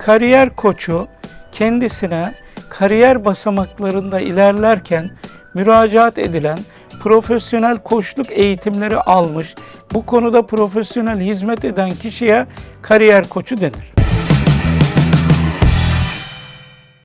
kariyer koçu kendisine kariyer basamaklarında ilerlerken müracaat edilen profesyonel koçluk eğitimleri almış, bu konuda profesyonel hizmet eden kişiye kariyer koçu denir.